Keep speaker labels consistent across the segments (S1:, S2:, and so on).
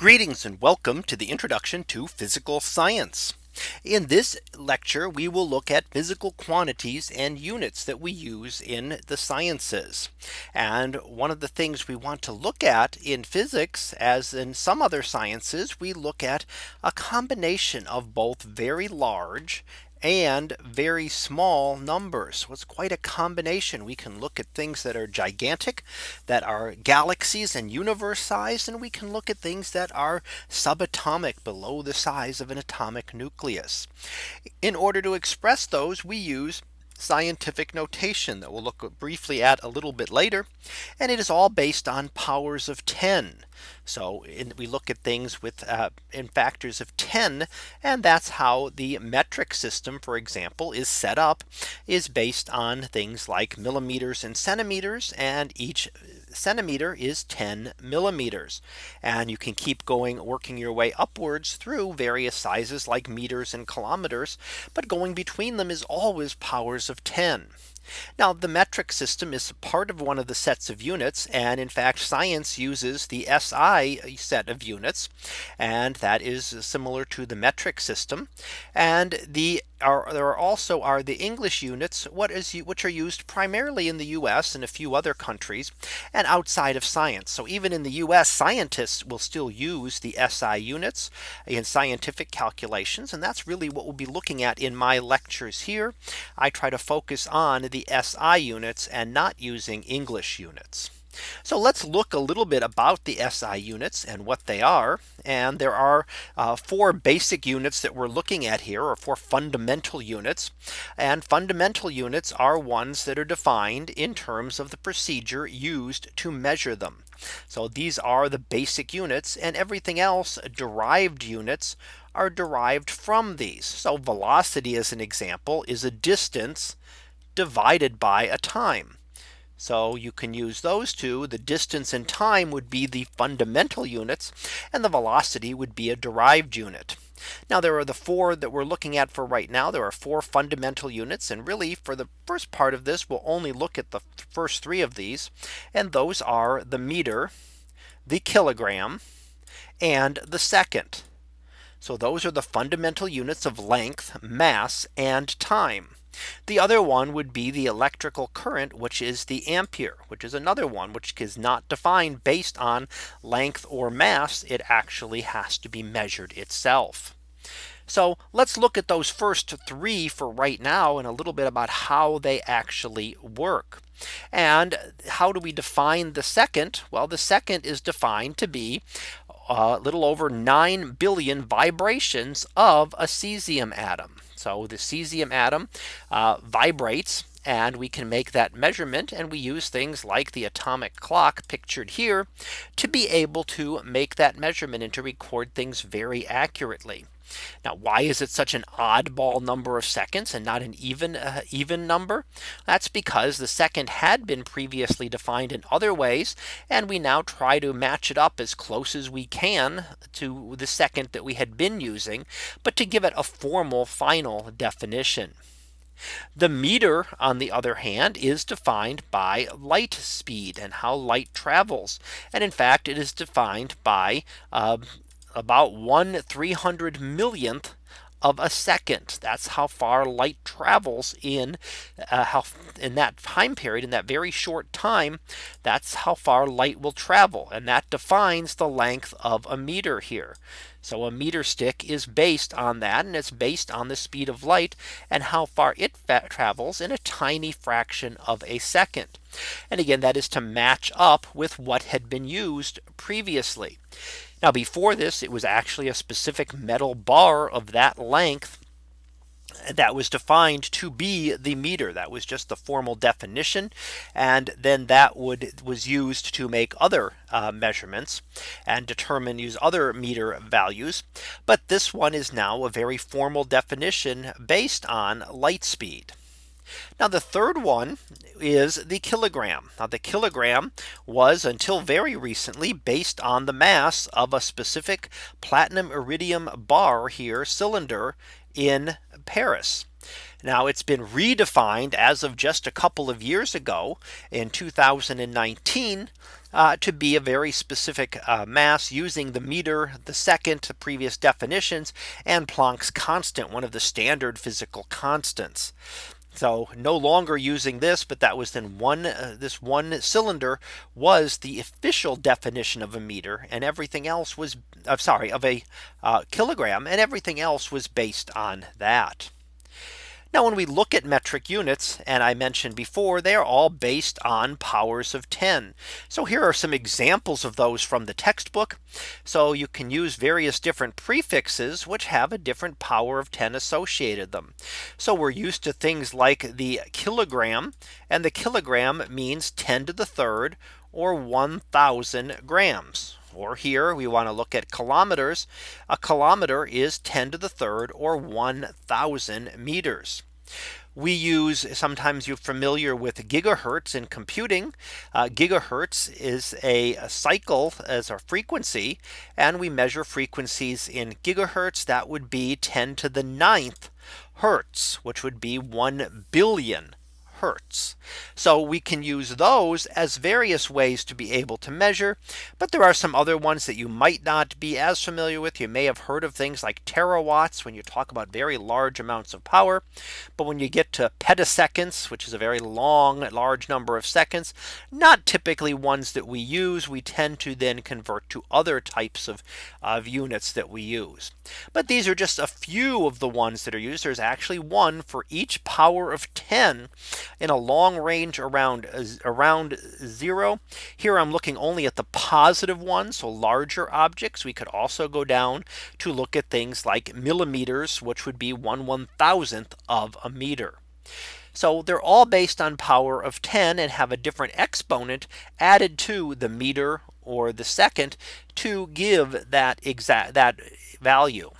S1: Greetings and welcome to the introduction to physical science. In this lecture, we will look at physical quantities and units that we use in the sciences. And one of the things we want to look at in physics, as in some other sciences, we look at a combination of both very large and very small numbers. So it's quite a combination. We can look at things that are gigantic that are galaxies and universe size and we can look at things that are subatomic below the size of an atomic nucleus. In order to express those we use scientific notation that we'll look briefly at a little bit later. And it is all based on powers of 10. So in, we look at things with uh, in factors of 10. And that's how the metric system, for example, is set up is based on things like millimeters and centimeters. And each centimeter is 10 millimeters. And you can keep going working your way upwards through various sizes like meters and kilometers. But going between them is always powers of 10. Now the metric system is part of one of the sets of units. And in fact, science uses the SI set of units. And that is similar to the metric system. And the are there also are the English units what is which are used primarily in the US and a few other countries and outside of science. So even in the US scientists will still use the SI units in scientific calculations. And that's really what we'll be looking at in my lectures here. I try to focus on the SI units and not using English units. So let's look a little bit about the SI units and what they are. And there are uh, four basic units that we're looking at here or four fundamental units. And fundamental units are ones that are defined in terms of the procedure used to measure them. So these are the basic units and everything else derived units are derived from these. So velocity as an example is a distance divided by a time. So you can use those two. The distance and time would be the fundamental units and the velocity would be a derived unit. Now there are the four that we're looking at for right now. There are four fundamental units. And really for the first part of this, we'll only look at the first three of these. And those are the meter, the kilogram, and the second. So those are the fundamental units of length, mass, and time. The other one would be the electrical current, which is the ampere, which is another one which is not defined based on length or mass. It actually has to be measured itself. So let's look at those first three for right now and a little bit about how they actually work. And how do we define the second? Well, the second is defined to be a little over 9 billion vibrations of a cesium atom. So the cesium atom uh, vibrates and we can make that measurement and we use things like the atomic clock pictured here to be able to make that measurement and to record things very accurately. Now, why is it such an oddball number of seconds and not an even uh, even number? That's because the second had been previously defined in other ways. And we now try to match it up as close as we can to the second that we had been using, but to give it a formal final definition. The meter, on the other hand, is defined by light speed and how light travels. And in fact, it is defined by uh, about one 300 millionth of a second. That's how far light travels in uh, how in that time period in that very short time. That's how far light will travel. And that defines the length of a meter here. So a meter stick is based on that and it's based on the speed of light and how far it travels in a tiny fraction of a second. And again, that is to match up with what had been used previously. Now before this, it was actually a specific metal bar of that length that was defined to be the meter. That was just the formal definition and then that would was used to make other uh, measurements and determine use other meter values. But this one is now a very formal definition based on light speed now the third one is the kilogram. Now the kilogram was until very recently based on the mass of a specific platinum iridium bar here cylinder in Paris. Now it's been redefined as of just a couple of years ago in 2019 uh, to be a very specific uh, mass using the meter, the second, the previous definitions, and Planck's constant, one of the standard physical constants. So no longer using this, but that was then one uh, this one cylinder was the official definition of a meter and everything else was uh, sorry of a uh, kilogram and everything else was based on that. Now when we look at metric units and I mentioned before they are all based on powers of 10. So here are some examples of those from the textbook. So you can use various different prefixes which have a different power of 10 associated them. So we're used to things like the kilogram and the kilogram means 10 to the third or 1000 grams or here we want to look at kilometers. A kilometer is 10 to the third or 1000 meters. We use sometimes you're familiar with gigahertz in computing. Uh, gigahertz is a, a, cycle as a frequency and we measure frequencies in gigahertz that would be 10 to the ninth hertz which would be 1 billion hertz. So we can use those as various ways to be able to measure. But there are some other ones that you might not be as familiar with. You may have heard of things like terawatts when you talk about very large amounts of power. But when you get to petaseconds, which is a very long, large number of seconds, not typically ones that we use, we tend to then convert to other types of, of units that we use. But these are just a few of the ones that are used. There's actually one for each power of 10 in a long range around around zero. Here I'm looking only at the positive ones. So larger objects. We could also go down to look at things like millimeters, which would be one one thousandth of a meter. So they're all based on power of 10 and have a different exponent added to the meter or the second to give that exact that value.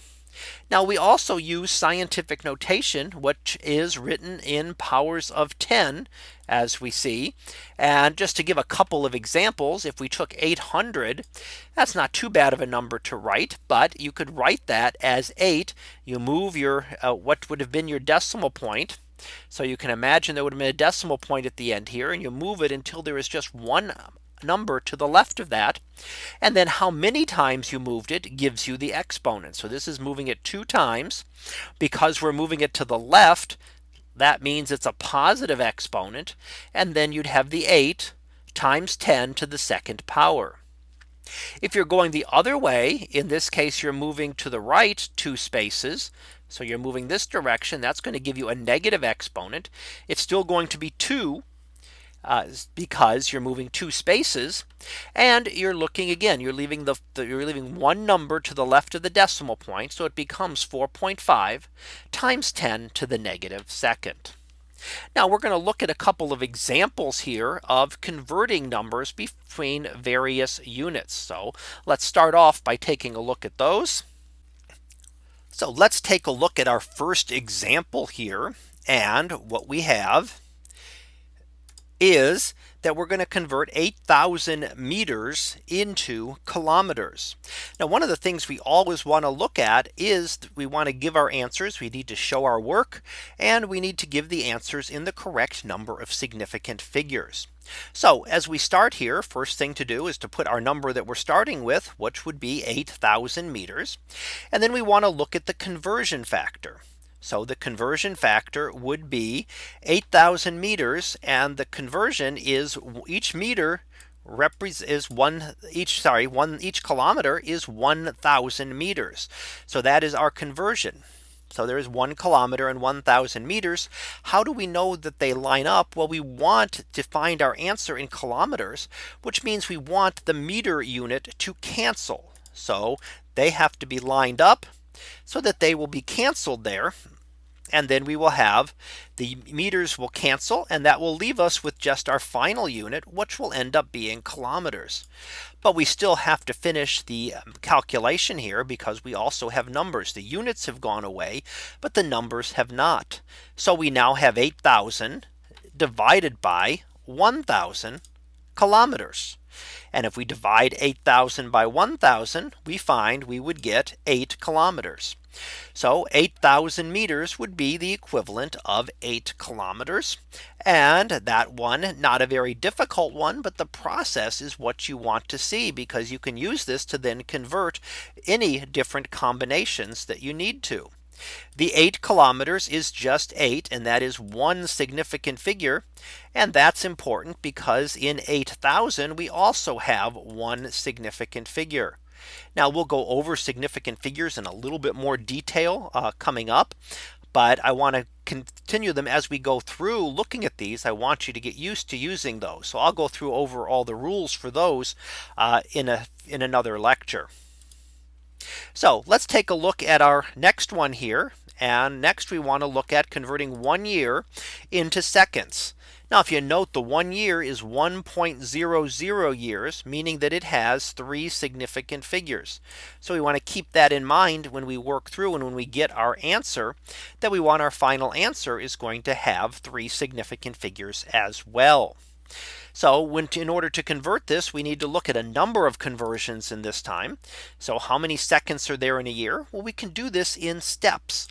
S1: Now we also use scientific notation, which is written in powers of 10 as we see. And just to give a couple of examples, if we took 800, that's not too bad of a number to write, but you could write that as 8. You move your uh, what would have been your decimal point. So you can imagine there would have been a decimal point at the end here and you move it until there is just one number to the left of that. And then how many times you moved it gives you the exponent. So this is moving it two times because we're moving it to the left. That means it's a positive exponent. And then you'd have the 8 times 10 to the second power. If you're going the other way, in this case, you're moving to the right two spaces. So you're moving this direction. That's going to give you a negative exponent. It's still going to be 2 uh, because you're moving two spaces and you're looking again you're leaving the, the, you're leaving one number to the left of the decimal point so it becomes 4.5 times 10 to the negative second. Now we're going to look at a couple of examples here of converting numbers between various units. So let's start off by taking a look at those. So let's take a look at our first example here and what we have is that we're going to convert 8000 meters into kilometers. Now one of the things we always want to look at is we want to give our answers. We need to show our work and we need to give the answers in the correct number of significant figures. So as we start here, first thing to do is to put our number that we're starting with, which would be 8000 meters. And then we want to look at the conversion factor. So the conversion factor would be 8000 meters and the conversion is each meter is one each sorry one each kilometer is 1000 meters. So that is our conversion. So there is one kilometer and 1000 meters. How do we know that they line up? Well, we want to find our answer in kilometers, which means we want the meter unit to cancel. So they have to be lined up so that they will be canceled there. And then we will have the meters will cancel and that will leave us with just our final unit, which will end up being kilometers. But we still have to finish the um, calculation here because we also have numbers. The units have gone away, but the numbers have not. So we now have 8000 divided by 1000 kilometers. And if we divide 8000 by 1000, we find we would get 8 kilometers. So 8000 meters would be the equivalent of 8 kilometers. And that one not a very difficult one. But the process is what you want to see because you can use this to then convert any different combinations that you need to. The 8 kilometers is just 8 and that is one significant figure. And that's important because in 8000 we also have one significant figure. Now we'll go over significant figures in a little bit more detail uh, coming up. But I want to continue them as we go through looking at these. I want you to get used to using those. So I'll go through over all the rules for those uh, in a in another lecture. So let's take a look at our next one here. And next we want to look at converting one year into seconds. Now if you note the one year is 1.00 years, meaning that it has three significant figures. So we want to keep that in mind when we work through and when we get our answer that we want our final answer is going to have three significant figures as well. So when in order to convert this, we need to look at a number of conversions in this time. So how many seconds are there in a year? Well, we can do this in steps.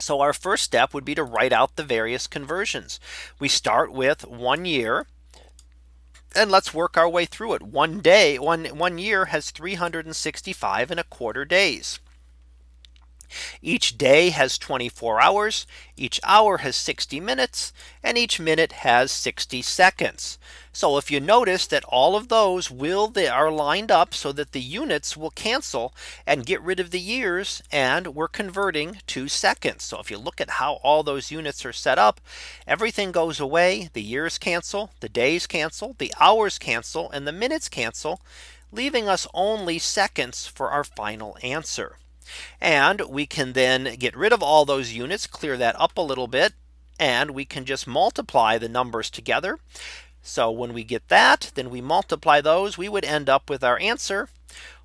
S1: So our first step would be to write out the various conversions. We start with one year. And let's work our way through it. One day, one, one year has 365 and a quarter days. Each day has 24 hours, each hour has 60 minutes, and each minute has 60 seconds. So if you notice that all of those will they are lined up so that the units will cancel and get rid of the years and we're converting to seconds. So if you look at how all those units are set up, everything goes away, the years cancel, the days cancel, the hours cancel, and the minutes cancel, leaving us only seconds for our final answer. And we can then get rid of all those units, clear that up a little bit. And we can just multiply the numbers together. So when we get that, then we multiply those, we would end up with our answer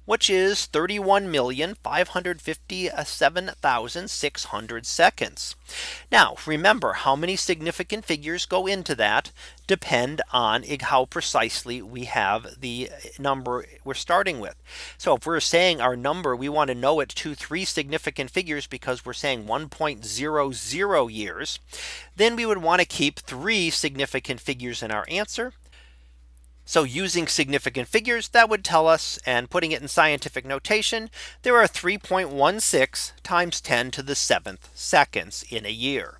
S1: which is 31,557,600 seconds. Now remember how many significant figures go into that depend on how precisely we have the number we're starting with. So if we're saying our number we want to know it to three significant figures because we're saying 1.00 years then we would want to keep three significant figures in our answer so using significant figures that would tell us and putting it in scientific notation, there are 3.16 times 10 to the seventh seconds in a year.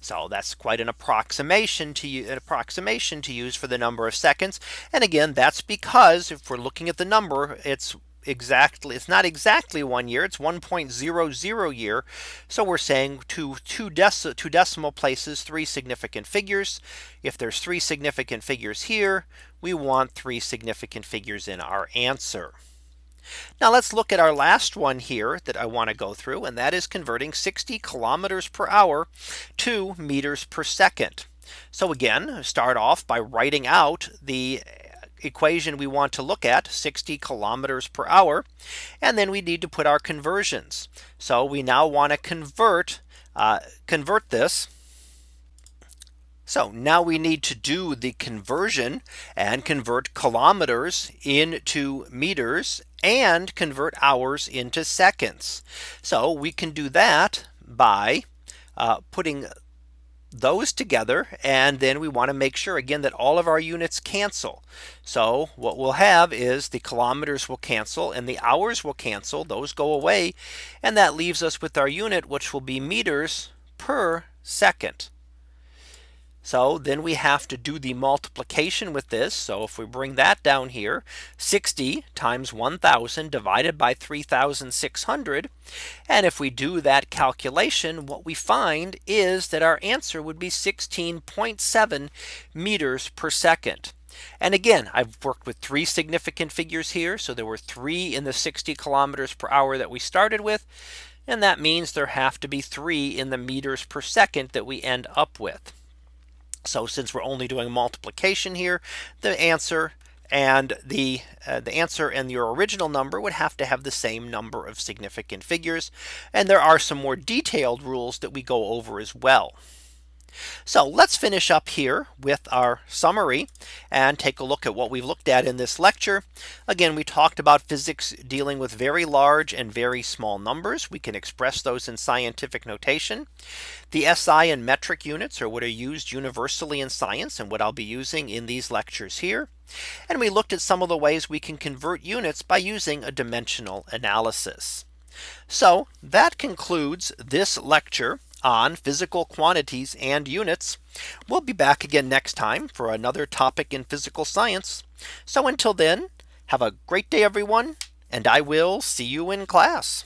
S1: So that's quite an approximation to an approximation to use for the number of seconds. And again, that's because if we're looking at the number, it's exactly it's not exactly one year it's 1.00 year. So we're saying to two, deci two decimal places three significant figures. If there's three significant figures here we want three significant figures in our answer. Now let's look at our last one here that I want to go through and that is converting 60 kilometers per hour to meters per second. So again, start off by writing out the equation we want to look at 60 kilometers per hour. And then we need to put our conversions. So we now want to convert uh, convert this. So now we need to do the conversion and convert kilometers into meters and convert hours into seconds. So we can do that by uh, putting those together and then we want to make sure again that all of our units cancel. So what we'll have is the kilometers will cancel and the hours will cancel those go away and that leaves us with our unit which will be meters per second. So then we have to do the multiplication with this. So if we bring that down here 60 times 1000 divided by 3600. And if we do that calculation what we find is that our answer would be 16.7 meters per second. And again, I've worked with three significant figures here. So there were three in the 60 kilometers per hour that we started with. And that means there have to be three in the meters per second that we end up with. So since we're only doing multiplication here, the answer and the uh, the answer and your original number would have to have the same number of significant figures. And there are some more detailed rules that we go over as well. So let's finish up here with our summary and take a look at what we've looked at in this lecture. Again, we talked about physics dealing with very large and very small numbers. We can express those in scientific notation. The SI and metric units are what are used universally in science and what I'll be using in these lectures here. And we looked at some of the ways we can convert units by using a dimensional analysis. So that concludes this lecture on physical quantities and units. We'll be back again next time for another topic in physical science. So until then, have a great day, everyone, and I will see you in class.